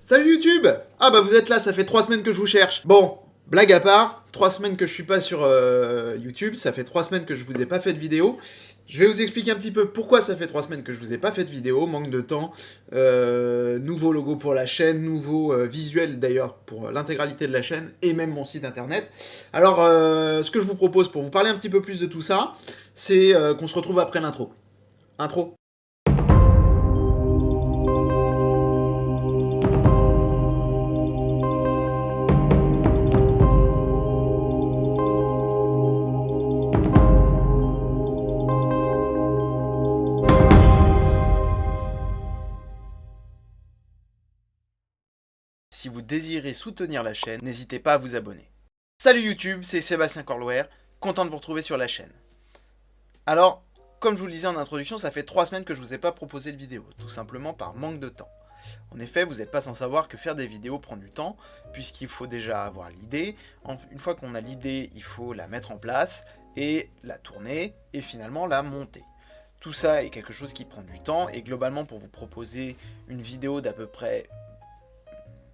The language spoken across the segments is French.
Salut YouTube Ah bah vous êtes là, ça fait trois semaines que je vous cherche. Bon, blague à part, trois semaines que je suis pas sur euh, YouTube, ça fait trois semaines que je vous ai pas fait de vidéo. Je vais vous expliquer un petit peu pourquoi ça fait trois semaines que je vous ai pas fait de vidéo, manque de temps, euh, nouveau logo pour la chaîne, nouveau euh, visuel d'ailleurs pour l'intégralité de la chaîne et même mon site internet. Alors ce que je vous propose pour vous parler un petit peu plus de tout ça, c'est qu'on se retrouve après l'intro. Intro Si vous désirez soutenir la chaîne, n'hésitez pas à vous abonner. Salut YouTube, c'est Sébastien Corlouer, content de vous retrouver sur la chaîne. Alors, comme je vous le disais en introduction, ça fait trois semaines que je vous ai pas proposé de vidéo, tout simplement par manque de temps. En effet, vous n'êtes pas sans savoir que faire des vidéos prend du temps, puisqu'il faut déjà avoir l'idée. Une fois qu'on a l'idée, il faut la mettre en place, et la tourner, et finalement la monter. Tout ça est quelque chose qui prend du temps, et globalement pour vous proposer une vidéo d'à peu près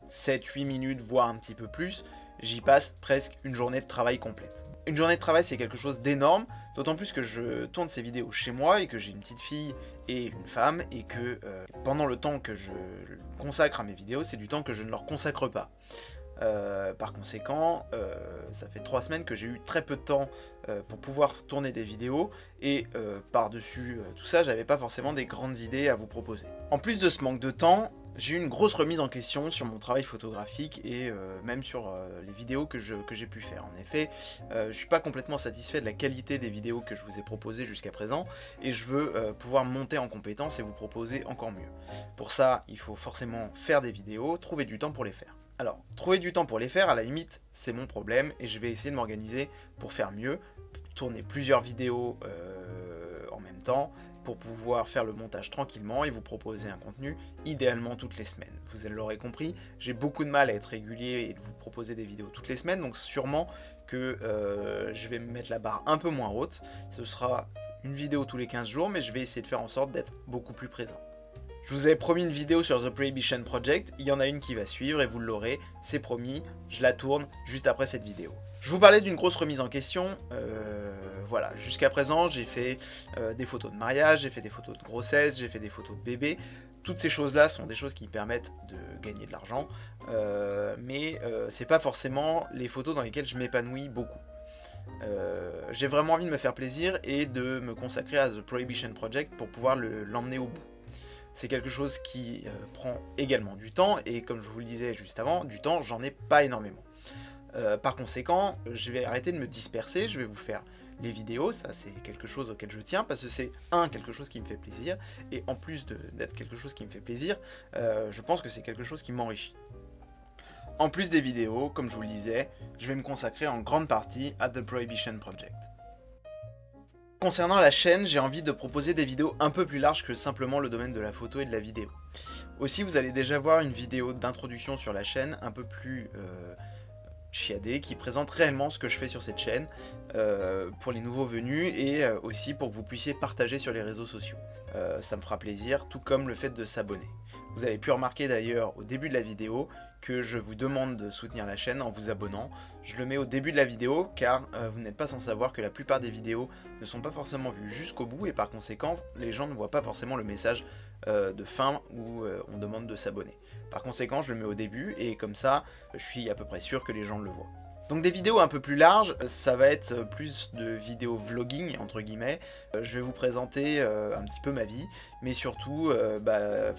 7-8 minutes, voire un petit peu plus, j'y passe presque une journée de travail complète. Une journée de travail, c'est quelque chose d'énorme, d'autant plus que je tourne ces vidéos chez moi et que j'ai une petite fille et une femme, et que euh, pendant le temps que je consacre à mes vidéos, c'est du temps que je ne leur consacre pas. Euh, par conséquent, euh, ça fait trois semaines que j'ai eu très peu de temps pour pouvoir tourner des vidéos et par-dessus tout ça, j'avais pas forcément des grandes idées à vous proposer. En plus de ce manque de temps, j'ai eu une grosse remise en question sur mon travail photographique et euh, même sur euh, les vidéos que j'ai pu faire. En effet, euh, je ne suis pas complètement satisfait de la qualité des vidéos que je vous ai proposées jusqu'à présent et je veux pouvoir monter en compétence et vous proposer encore mieux. Pour ça, il faut forcément faire des vidéos, trouver du temps pour les faire. Alors, trouver du temps pour les faire, à la limite, c'est mon problème et je vais essayer de m'organiser pour faire mieux, tourner plusieurs vidéos en même temps, pour pouvoir faire le montage tranquillement et vous proposer un contenu idéalement toutes les semaines. Vous l'aurez compris, j'ai beaucoup de mal à être régulier et de vous proposer des vidéos toutes les semaines, donc sûrement que euh, je vais me mettre la barre un peu moins haute. Ce sera une vidéo tous les 15 jours, mais je vais essayer de faire en sorte d'être beaucoup plus présent. Je vous avais promis une vidéo sur The Prohibition Project, il y en a une qui va suivre et vous l'aurez, c'est promis, je la tourne juste après cette vidéo. Je vous parlais d'une grosse remise en question, euh, voilà, jusqu'à présent j'ai fait euh, des photos de mariage, j'ai fait des photos de grossesse, j'ai fait des photos de bébé, toutes ces choses-là sont des choses qui permettent de gagner de l'argent, euh, mais c'est pas forcément les photos dans lesquelles je m'épanouis beaucoup. j'ai vraiment envie de me faire plaisir et de me consacrer à The Prohibition Project pour pouvoir l'emmener au bout. C'est quelque chose qui prend également du temps, et comme je vous le disais juste avant, du temps, j'en ai pas énormément. Euh, par conséquent, je vais arrêter de me disperser, je vais vous faire les vidéos, ça c'est quelque chose auquel je tiens, parce que c'est un, quelque chose qui me fait plaisir, et en plus d'être quelque chose qui me fait plaisir, euh, je pense que c'est quelque chose qui m'enrichit. En plus des vidéos, comme je vous le disais, je vais me consacrer en grande partie à The Prohibition Project. Concernant la chaîne, j'ai envie de proposer des vidéos un peu plus larges que simplement le domaine de la photo et de la vidéo. Aussi, vous allez déjà voir une vidéo d'introduction sur la chaîne un peu plus... Euh, Qui présente réellement ce que je fais sur cette chaîne euh, pour les nouveaux venus et euh, aussi pour que vous puissiez partager sur les réseaux sociaux. Euh, ça me fera plaisir, tout comme le fait de s'abonner. Vous avez pu remarquer d'ailleurs au début de la vidéo que je vous demande de soutenir la chaîne en vous abonnant. Je le mets au début de la vidéo car vous n'êtes pas sans savoir que la plupart des vidéos ne sont pas forcément vues jusqu'au bout et par conséquent les gens ne voient pas forcément le message de fin où on demande de s'abonner. Par conséquent, je le mets au début et comme ça, je suis à peu près sûr que les gens le voient. Donc des vidéos un peu plus larges, ça va être plus de vidéos vlogging entre guillemets. Euh, je vais vous présenter euh, un petit peu ma vie, mais surtout euh, bah,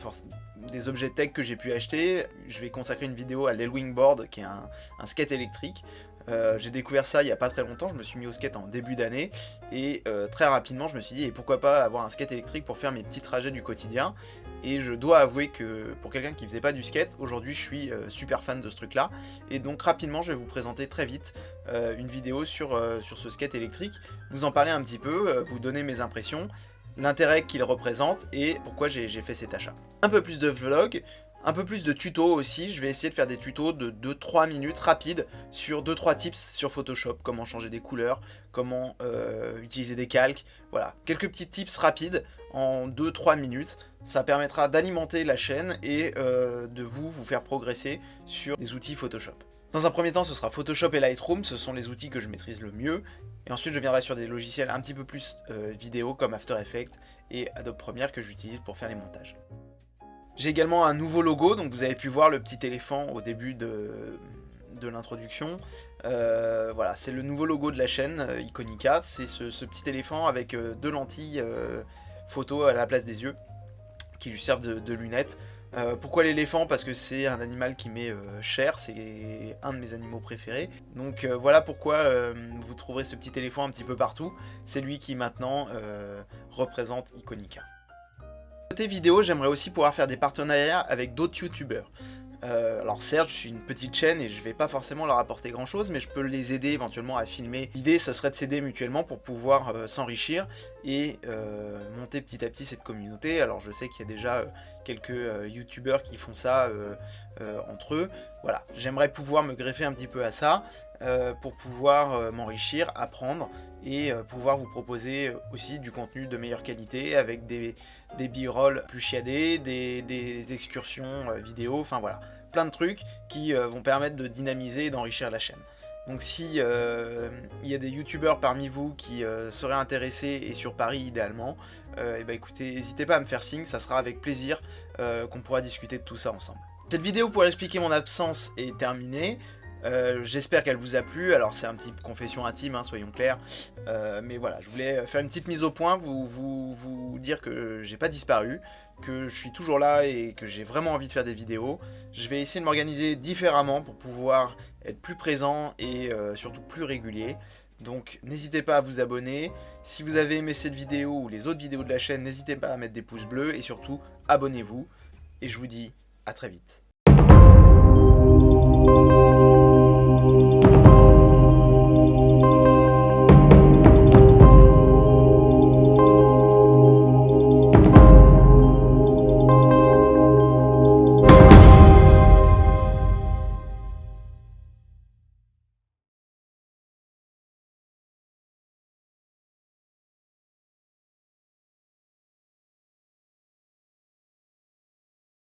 des objets tech que j'ai pu acheter. Je vais consacrer une vidéo à l'Elwing Board qui est un skate électrique. Euh, j'ai découvert ça il n'y a pas très longtemps, je me suis mis au skate en début d'année et euh, très rapidement je me suis dit et pourquoi pas avoir un skate électrique pour faire mes petits trajets du quotidien et je dois avouer que pour quelqu'un qui faisait pas du skate, aujourd'hui je suis euh, super fan de ce truc là et donc rapidement je vais vous présenter très vite une vidéo sur, sur ce skate électrique, vous en parler un petit peu, vous donner mes impressions, l'intérêt qu'il représente et pourquoi j'ai fait cet achat. Un peu plus de vlog, un peu plus de tutos aussi, je vais essayer de faire des tutos de 2-3 minutes rapides sur 2-3 tips sur Photoshop, comment changer des couleurs, comment euh, utiliser des calques, voilà, quelques petits tips rapides en 2-3 minutes, ça permettra d'alimenter la chaîne et euh, de vous, vous faire progresser sur des outils Photoshop. Dans un premier temps, ce sera Photoshop et Lightroom, ce sont les outils que je maîtrise le mieux. Et ensuite, je viendrai sur des logiciels un petit peu plus euh, vidéo comme After Effects et Adobe Premiere que j'utilise pour faire les montages. J'ai également un nouveau logo, donc vous avez pu voir le petit éléphant au début de, de l'introduction. Euh, voilà, c'est le nouveau logo de la chaîne euh, Iconica, c'est ce, petit éléphant avec euh, deux lentilles photo à la place des yeux qui lui servent de, lunettes. pourquoi l'éléphant? Parce que c'est un animal qui m'est cher, c'est un de mes animaux préférés. Donc voilà pourquoi vous trouverez ce petit éléphant un petit peu partout. C'est lui qui maintenant représente Iconica. Côté vidéo, j'aimerais aussi pouvoir faire des partenariats avec d'autres youtubeurs. Euh, alors certes, je suis une petite chaîne et je vais pas forcément leur apporter grand chose, mais je peux les aider éventuellement à filmer. L'idée, ce serait de s'aider mutuellement pour pouvoir euh, s'enrichir et euh, monter petit à petit cette communauté. Alors je sais qu'il y a déjà quelques youtubeurs qui font ça entre eux. Voilà, j'aimerais pouvoir me greffer un petit peu à ça pour pouvoir m'enrichir, apprendre et pouvoir vous proposer aussi du contenu de meilleure qualité avec des, des b-roll plus chiadés, des, des excursions vidéo, enfin voilà plein de trucs qui euh, vont permettre de dynamiser et d'enrichir la chaîne. Donc si euh, il y a des youtubeurs parmi vous qui euh, seraient intéressés et sur Paris idéalement, et eh ben écoutez, n'hésitez pas à me faire signe, ça sera avec plaisir qu'on pourra discuter de tout ça ensemble. Cette vidéo pour expliquer mon absence est terminée. Euh, j'espère qu'elle vous a plu, alors c'est un petit confession intime, hein, soyons clairs, euh, mais voilà, je voulais faire une petite mise au point, vous, dire que j'ai pas disparu, que je suis toujours là et que j'ai vraiment envie de faire des vidéos. Je vais essayer de m'organiser différemment pour pouvoir être plus présent et euh, surtout plus régulier. Donc n'hésitez pas à vous abonner, si vous avez aimé cette vidéo ou les autres vidéos de la chaîne, n'hésitez pas à mettre des pouces bleus et surtout abonnez-vous. Et je vous dis à très vite.